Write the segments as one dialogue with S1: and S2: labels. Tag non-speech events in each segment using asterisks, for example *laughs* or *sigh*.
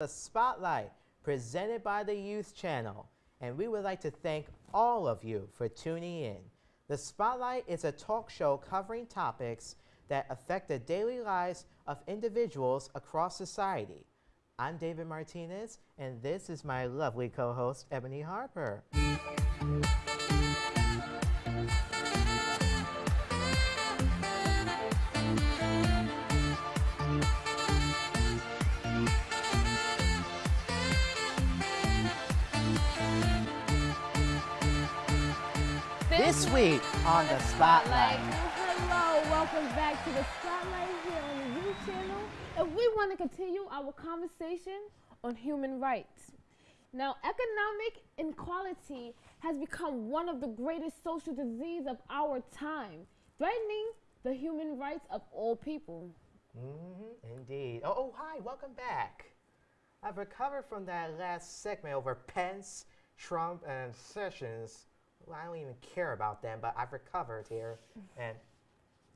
S1: The Spotlight, presented by the Youth Channel, and we would like to thank all of you for tuning in. The Spotlight is a talk show covering topics that affect the daily lives of individuals across society. I'm David Martinez, and this is my lovely co-host, Ebony Harper. This week on the Spotlight.
S2: Hello, welcome back to the Spotlight here on the Youth Channel. And we want to continue our conversation on human rights. Now, economic inequality has become one of the greatest social diseases of our time, threatening the human rights of all people.
S1: Mm-hmm, indeed. Oh, oh, hi, welcome back. I've recovered from that last segment over Pence, Trump, and Sessions. Well, I don't even care about them, but I've recovered here. And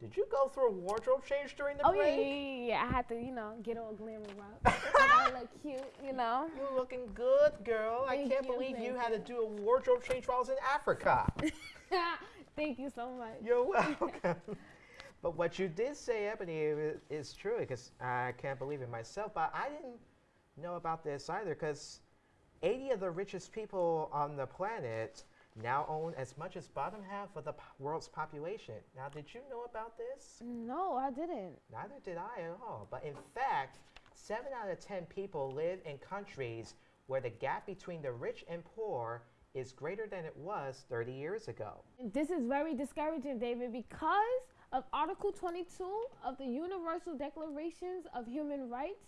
S1: did you go through a wardrobe change during the
S2: Oh,
S1: break?
S2: yeah, yeah, yeah. I had to, you know, get all glamour up. I look cute, you know. *laughs*
S1: You're looking good, girl.
S2: Thank I
S1: can't
S2: you,
S1: believe you had to do a wardrobe change while I was in Africa. *laughs*
S2: Thank you so much.
S1: You're *laughs* welcome. but what you did say, Ebony, i- is true because I can't believe it myself. But I didn't know about this either because 80 of the richest people on the planet now own as much as bottom half of the world's population. Now, did you know about this?
S2: No, I didn't.
S1: Neither did I at all. But in fact, 7 out of 10 people live in countries where the gap between the rich and poor is greater than it was 30 years ago.
S2: This is very discouraging, David, because of Article 22 of the Universal Declarations of Human Rights.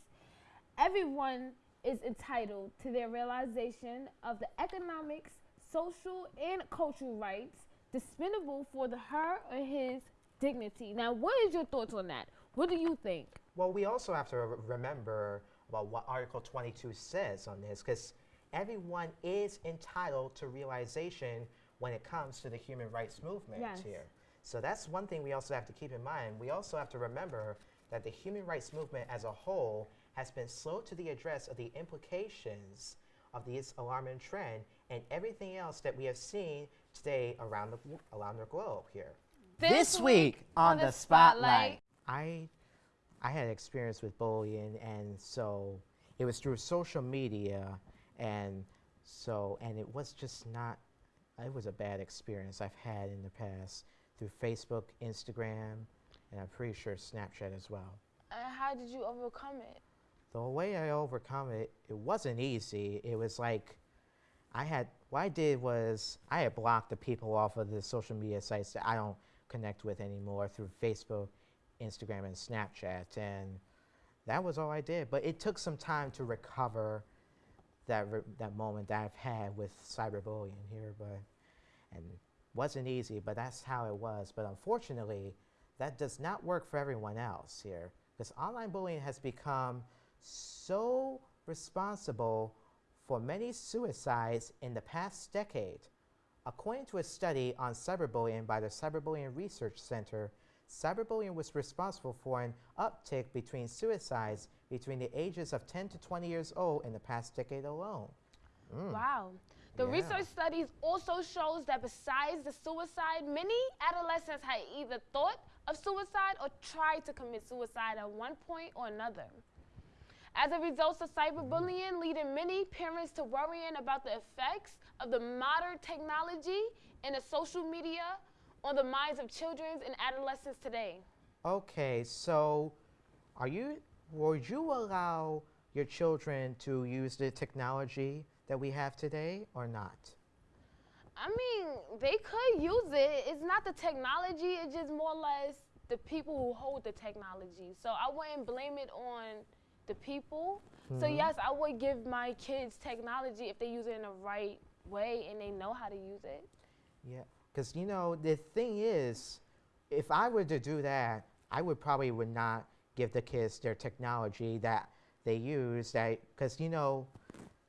S2: Everyone is entitled to their realization of the economics, social, and cultural rights dispensable for the her or his dignity. Now, what is your thoughts on that? What do you think?
S1: Well, we also have to remember about what Article 22 says on this, because everyone is entitled to realization when it comes to the human rights movement
S2: Yes.
S1: here. So that's one thing we also have to keep in mind. We also have to remember that the human rights movement as a whole has been slow to the address of the implications of this alarming trend and everything else that we have seen today around the, around the globe here.
S2: This week on the Spotlight.
S1: I I had experience with bullying, and so it was through social media, and so and it was just not. It was a bad experience I've had in the past through Facebook, Instagram, and I'm pretty sure Snapchat as well.
S2: And how did you overcome it?
S1: The way I overcome it, it wasn't easy. It was like I had what I did was I had blocked the people off of the social media sites that I don't connect with anymore through Facebook, Instagram, and Snapchat, and that was all I did. But it took some time to recover that re- that moment that I've had with cyberbullying here, but and wasn't easy. But that's how it was. But unfortunately, that does not work for everyone else here because online bullying has become so responsible for many suicides in the past decade. According to a study on cyberbullying by the Cyberbullying Research Center, cyberbullying was responsible for an uptick between suicides between the ages of 10 to 20 years old in the past decade alone. Mm.
S2: Wow. The
S1: Yeah.
S2: research studies also shows that besides the suicide, many adolescents had either thought of suicide or tried to commit suicide at one point or another. As a result of cyberbullying, mm-hmm. leading many parents to worrying about the effects of the modern technology and the social media on the minds of children and adolescents today.
S1: Okay, so are you would you allow your children to use the technology that we have today or not?
S2: I mean, they could use it. It's not the technology, it's just more or less the people who hold the technology. So I wouldn't blame it on the people. So
S1: Mhm.
S2: yes, I would give my kids technology if they use it in the right way and they know how to use it.
S1: Yeah, because you know the thing is, if I were to do that, I would probably would not give the kids their technology that they use. That because you know,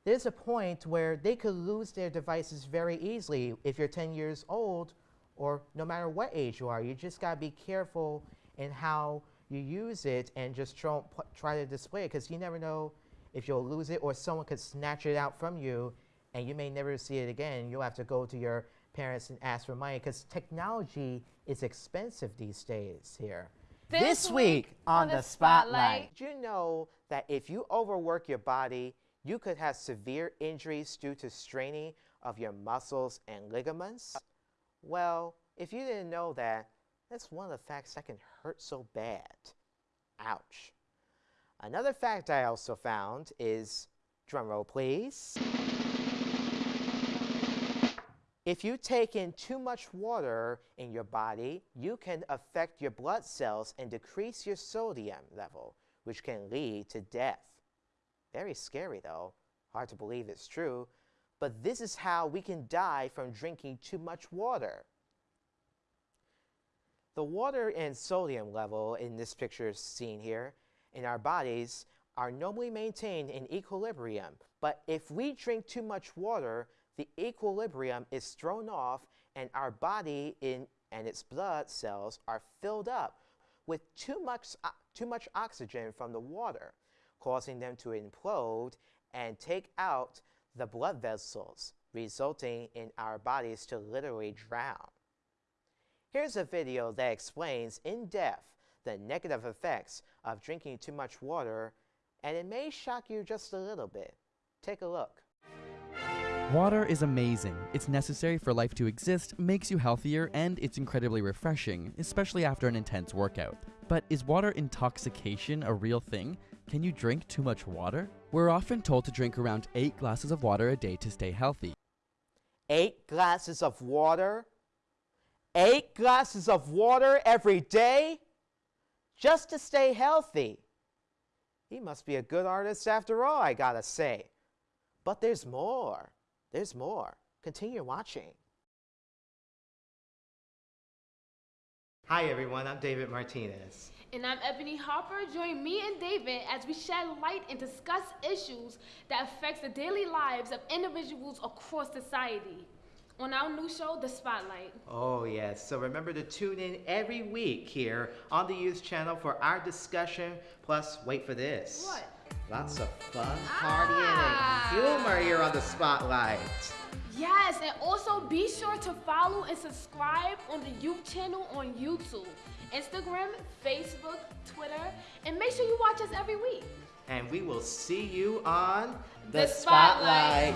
S1: there's a point where they could lose their devices very easily if you're 10 years old, or no matter what age you are. You just gotta be careful in how you use it and just try, try to display it because you never know if you'll lose it or someone could snatch it out from you and you may never see it again. You'll have to go to your parents and ask for money because technology is expensive these days here.
S2: This week on the Spotlight.
S1: Did you know that if you overwork your body, you could have severe injuries due to straining of your muscles and ligaments? Well, if you didn't know that, that's one of the facts that can hurt so bad. Ouch. Another fact I also found is, drumroll please. If you take in too much water in your body, you can affect your blood cells and decrease your sodium level, which can lead to death. Very scary though. Hard to believe it's true. But this is how we can die from drinking too much water. The water and sodium level in this picture seen here in our bodies are normally maintained in equilibrium. But if we drink too much water, the equilibrium is thrown off and our body in, and its blood cells are filled up with too much, uh, too much oxygen from the water, causing them to implode and take out the blood vessels, resulting in our bodies to literally drown. Here's a video that explains in depth the negative effects of drinking too much water, and it may shock you just a little bit. Take a look.
S3: Water is amazing. It's necessary for life to exist, makes you healthier, and it's incredibly refreshing, especially after an intense workout. But is water intoxication a real thing? Can you drink too much water? We're often told to drink around 8 glasses of water a day to stay healthy.
S1: Eight glasses of water? Eight glasses of water every day? Just to stay healthy. He must be a good artist after all, I gotta say. But there's more. There's more. Continue watching. Hi everyone, I'm David Martinez.
S2: And I'm Ebony Harper. Join me and David as we shed light and discuss issues that affects the daily lives of individuals across society. On our new show, The Spotlight.
S1: Oh yes, so remember to tune in every week here on the Youth Channel for our discussion, plus wait for this.
S2: What?
S1: Lots of fun,
S2: Ah.
S1: partying, and humor here on the Spotlight.
S2: Yes, and also be sure to follow and subscribe on the youth channel on YouTube, Instagram, Facebook, Twitter, and make sure you watch us every week.
S1: And we will see you on
S2: The Spotlight.